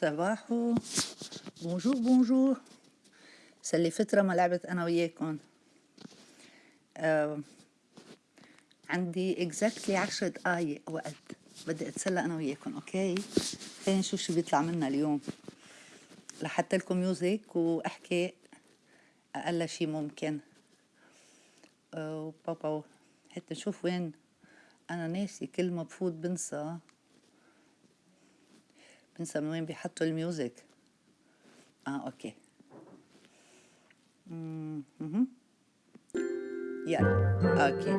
صباحو bonjour bonjour صار لي فترة ما لعبت أنا وياكم آه عندي exactly عشر دقايق وقت. بدي أتسلى أنا وياكم okay خلينا نشوف شو بيطلع معنا اليوم. لحط لكم music وأحكي أقل شي ممكن. آه بابا حتى نشوف وين. أنا ناسي كل ما بفوت بنسى. بنسى من وين بيحطوا الميوزك. آه أوكي. يلا أوكي.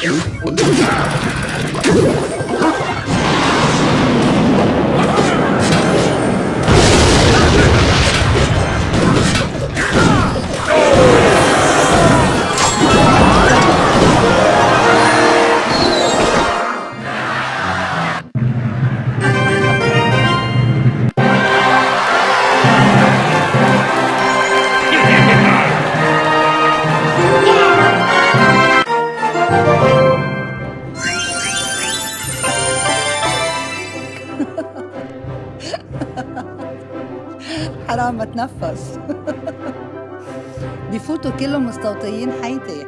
Yeah. حرام ما تنفس. بفوتوا كلهم مستوطيين حياتي.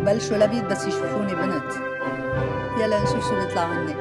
ببلشوا لبيت بس يشوفوني بنت. يلا نشوف شو بيطلع مني.